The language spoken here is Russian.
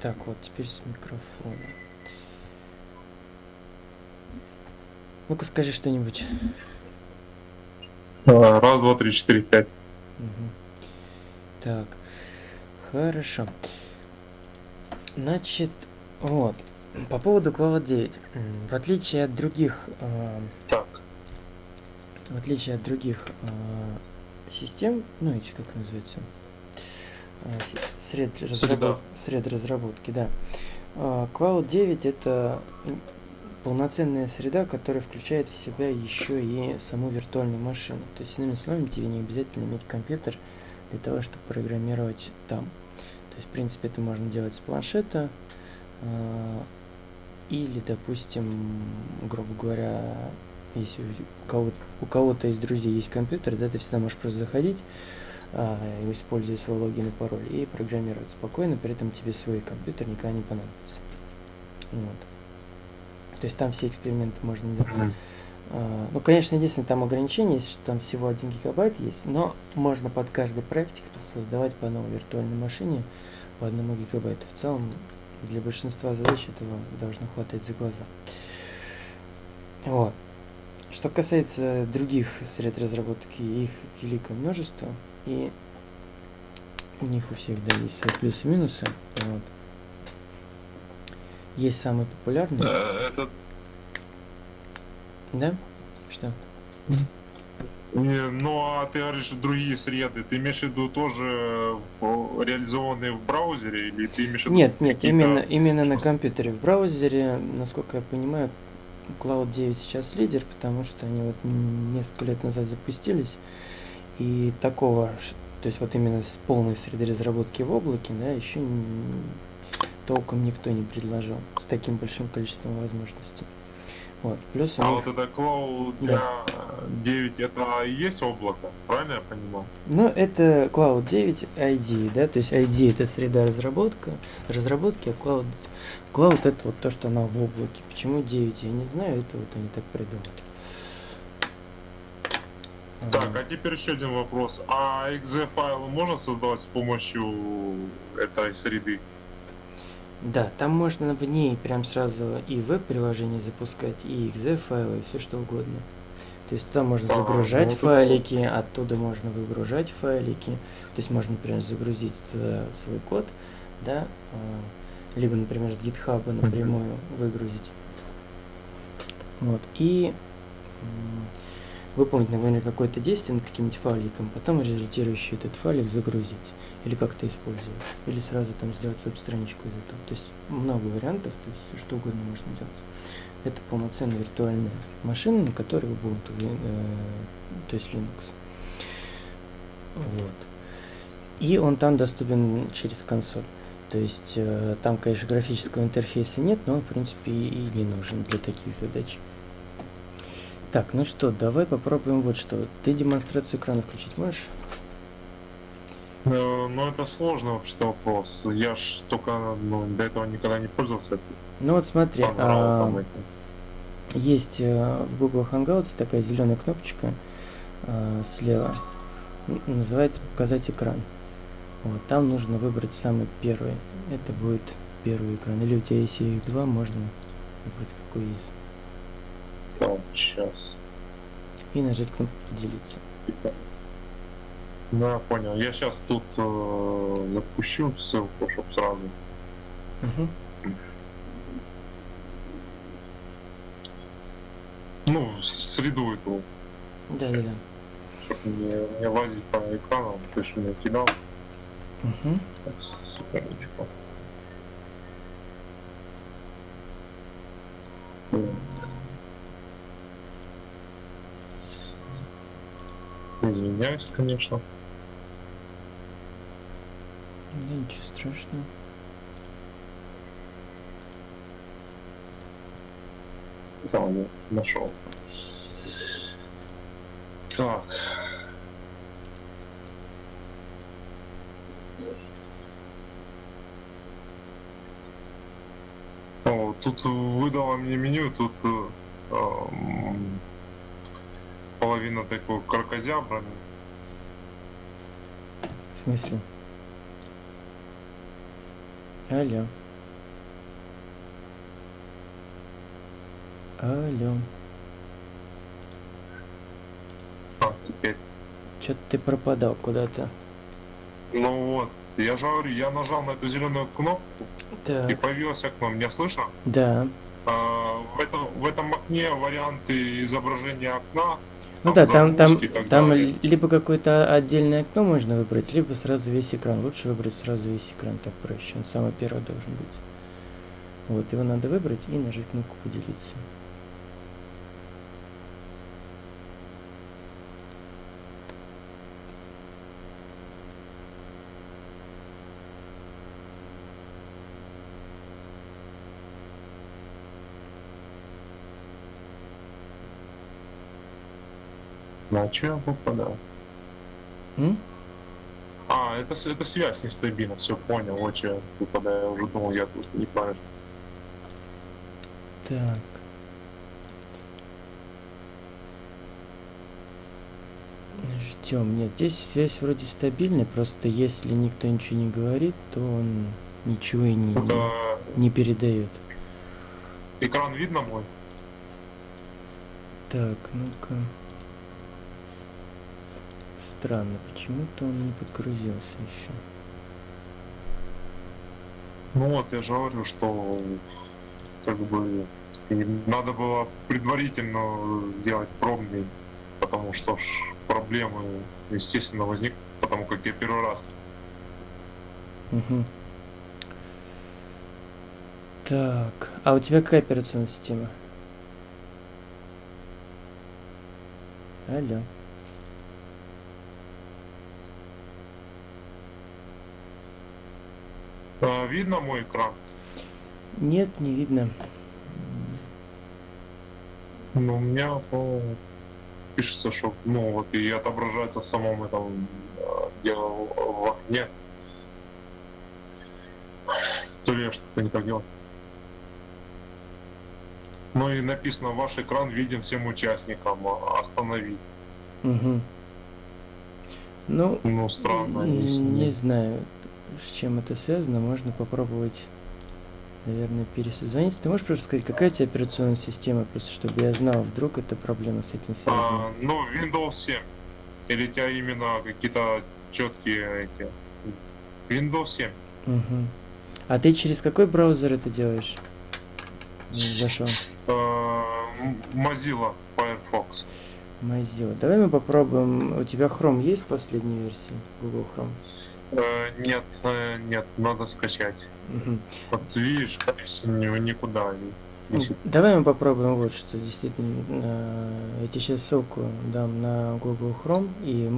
Так, вот теперь с микрофона. Ну-ка скажи что-нибудь. А, Раз, два, три, четыре, пять. Мгм. Так, хорошо. Значит, вот, по поводу Cloud 9. М, В отличие от других, а, Так. в отличие от других а, систем, ну эти как называется, с- сред, разработ- сред разработки, да. А, Cloud 9 это полноценная среда, которая включает в себя еще и саму виртуальную машину. То есть, иными словами, тебе не обязательно иметь компьютер для того, чтобы программировать там. То есть, в принципе, это можно делать с планшета а, или, допустим, грубо говоря, если у кого-то, у кого-то из друзей есть компьютер, да, ты всегда можешь просто заходить, а, используя свой логин и пароль, и программировать спокойно, при этом тебе свой компьютер никогда не понадобится. Вот. То есть там все эксперименты можно делать. А, Ну, конечно, единственное, там ограничение есть, что там всего 1 гигабайт есть, но можно под каждый проектик создавать по новой виртуальной машине по одному гигабайту. В целом, для большинства задач этого должно хватать за глаза. Вот. Что касается других сред разработки, их великое множество, и у них у всех, да, есть свои плюсы и минусы. Вот. Есть самый популярный, Э, Это да? Что? Не, Ну, а ты говоришь, другие среды, ты имеешь в виду тоже в- реализованные в браузере, или ты имеешь в виду Нет, нет, именно, именно на компьютере. В браузере, насколько я понимаю, Cloud 9 сейчас лидер, потому что они вот несколько лет назад запустились, и такого, то есть вот именно с полной среды разработки в облаке, да, еще толком никто не предложил с таким большим количеством возможностей. Вот. Плюс А них- вот это Cloud для 9 это и есть облако, правильно я понимаю? Ну, это Cloud 9 ID, да, то есть ID это среда разработка, разработки, а Cloud, Cloud это вот то, что она в облаке. Почему 9, я не знаю, это вот они так придумали. Так, а теперь еще один вопрос. А exe файлы можно создавать с помощью этой среды? Да, там можно в ней прям сразу и веб-приложение запускать, и exe файлы, и все что угодно. То есть туда можно Ага, загружать ну файлики, оттуда можно выгружать файлики. То есть можно, например, загрузить туда свой код, да, а, либо, например, с GitHub напрямую выгрузить. Вот, и выполнить, например, какое-то действие над каким-нибудь файликом, потом результирующий этот файлик загрузить или как-то использовать, или сразу там сделать веб-страничку из этого. То есть много вариантов, то есть всё что угодно можно делать. Это полноценная виртуальная машина, на которой Ubuntu, э, то есть Linux. Вот. И он там доступен через консоль. То есть э, там, конечно, графического интерфейса нет, но он, в принципе, и не нужен для таких задач. Так, ну что, давай попробуем вот что. Ты демонстрацию экрана включить можешь? Э, Ну, это сложный вообще вопрос. Я ж только ну, до этого никогда не пользовался. Ну вот смотри, там а, есть э, в Google Hangouts такая зеленая кнопочка э, слева. Называется показать экран. Вот, там нужно выбрать самый первый. Это будет первый экран. Или у тебя если их два, можно выбрать какой из. Так, сейчас. И нажать кнопку поделиться. Да, понял. Я сейчас тут э, запущу ссылку, чтобы сразу. Мгм. Ну, среду эту, Да, да, да. чтобы не, не лазить по экрану. Ты же мне кидал. Так, секундочку. Извиняюсь, конечно. Да ничего страшного. Да, я нашел. Так. О, тут выдало мне меню, тут э, половина такой кракозябрами. В смысле? Алло. Алло. А. Чё ты пропадал куда-то? Ну вот, я же говорю, я нажал на эту зеленую кнопку и Так. появилось окно. Меня слышно? Да. А, в, этом, в этом окне варианты изображения окна. Ну да, там, там, там далее. либо какое-то отдельное окно можно выбрать, либо сразу весь экран. Лучше выбрать сразу весь экран, так проще. Он самый первый должен быть. Вот, его надо выбрать и нажать кнопку поделиться. На что я попадал? М? А, это, это связь нестабильна, все понял, вот что я выпадаю, я уже думал, я тут неправильно. Так. Ждем. Нет, здесь связь вроде стабильная, просто если никто ничего не говорит, то он ничего и не, Это не передает. экран видно мой? Так, ну-ка. Странно, почему-то он не подгрузился еще. Ну вот, я же говорю, что как бы надо было предварительно сделать пробный, потому что проблемы, естественно, возникнут, потому как я первый раз. Угу. Так, а у тебя какая операционная система? Алло. Видно мой экран? Нет, не видно. Ну, у меня по- пишется, что ну вот и отображается в самом этом а, где в в окне. То ли я что-то не так делал. Ну и написано, ваш экран виден всем участникам, а, остановить. Угу. Ну, Ну, странно, не нет. знаю, с чем это связано. Можно попробовать, наверное, пересозвониться. Ты можешь просто сказать, какая у тебя операционная система, просто чтобы я знал, вдруг это проблема с этим связана. А, ну, Windows 7. Или у тебя именно какие-то четкие эти... Windows 7. Угу. А ты через какой браузер это делаешь? Зашел. Э, Mozilla Firefox. Mozilla. Давай мы попробуем. У тебя Chrome есть последней версии? Google Chrome. Э, Нет, э, нет, надо скачать. Мгм. Вот видишь, никуда Давай мы попробуем вот что. Действительно, э, я тебе сейчас ссылку дам на Google Chrome, и мы